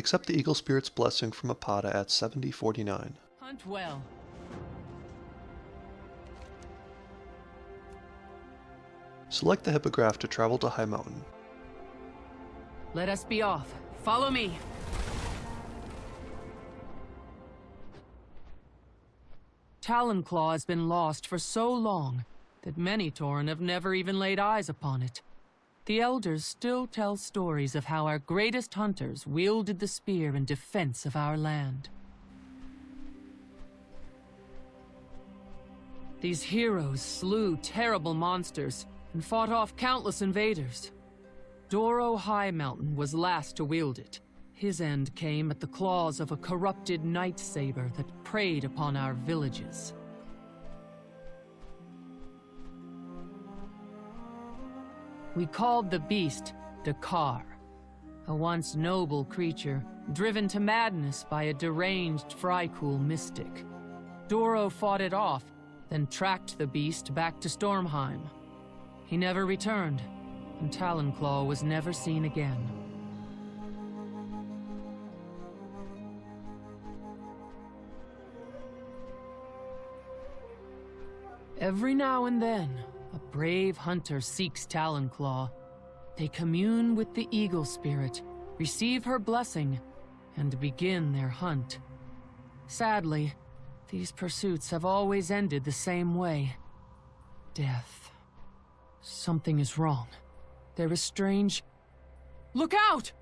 Accept the Eagle Spirit's blessing from Apata at 7049. Hunt well. Select the Hippogriff to travel to Highmountain. Let us be off. Follow me. Talonclaw has been lost for so long that many Tauren have never even laid eyes upon it. The Elders still tell stories of how our greatest hunters wielded the spear in defense of our land. These heroes slew terrible monsters and fought off countless invaders. Doro Highmountain was last to wield it. His end came at the claws of a corrupted night saber that preyed upon our villages. We called the beast Dakar, a once noble creature driven to madness by a deranged Vrykul mystic. Doro fought it off, then tracked the beast back to Stormheim. He never returned, and Talonclaw was never seen again. Every now and then, brave hunter seeks Talonclaw. They commune with the Eagle Spirit, receive her blessing, and begin their hunt. Sadly, these pursuits have always ended the same way. Death. Something is wrong. There is strange... Look out!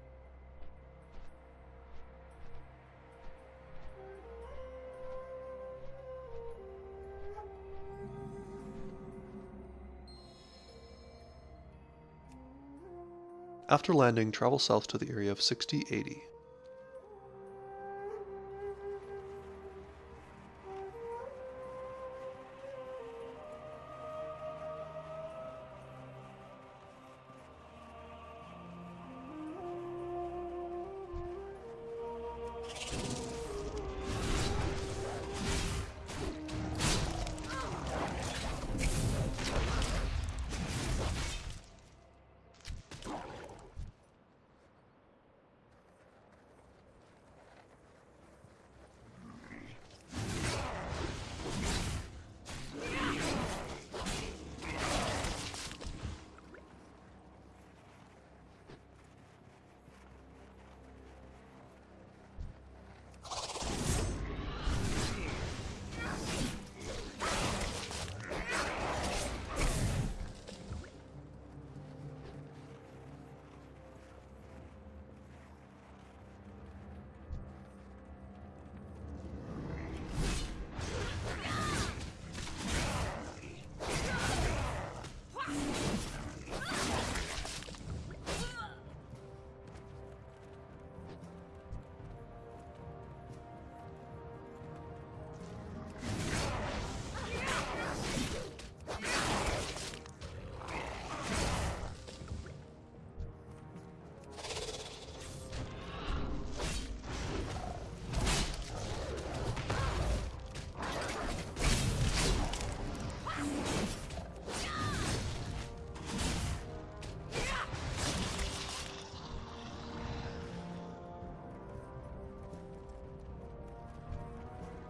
After landing, travel south to the area of 6080.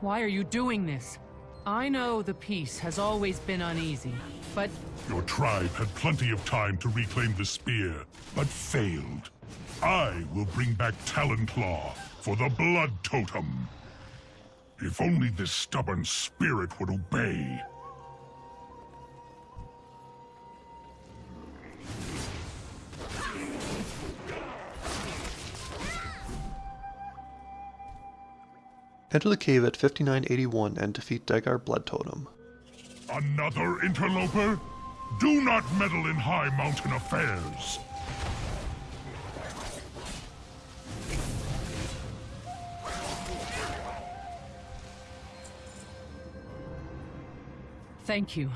Why are you doing this? I know the peace has always been uneasy, but... Your tribe had plenty of time to reclaim the spear, but failed. I will bring back Talonclaw for the Blood Totem. If only this stubborn spirit would obey. Enter the cave at 5981 and defeat Dagar Bloodtotem. Another interloper? Do not meddle in Highmountain affairs! Thank you.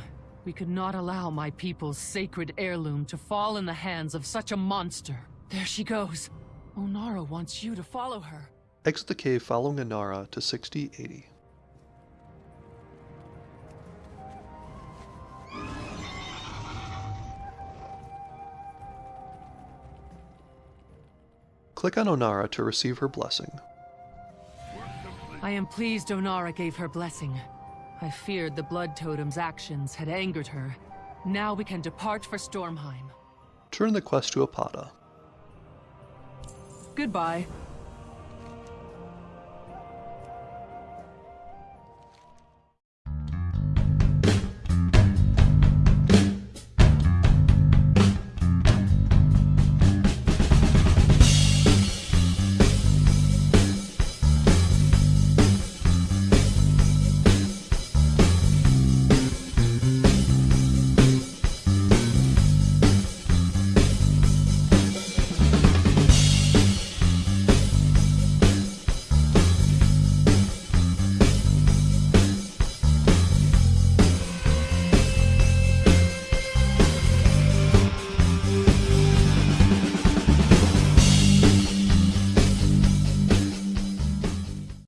We could not allow my people's sacred heirloom to fall in the hands of such a monster. There she goes. Onara wants you to follow her. Exit the cave following Inara to 6080. Click on Onara to receive her blessing. I am pleased Onara gave her blessing. I feared the Bloodtotem's actions had angered her. Now we can depart for Stormheim. Turn the quest to Apata. Goodbye.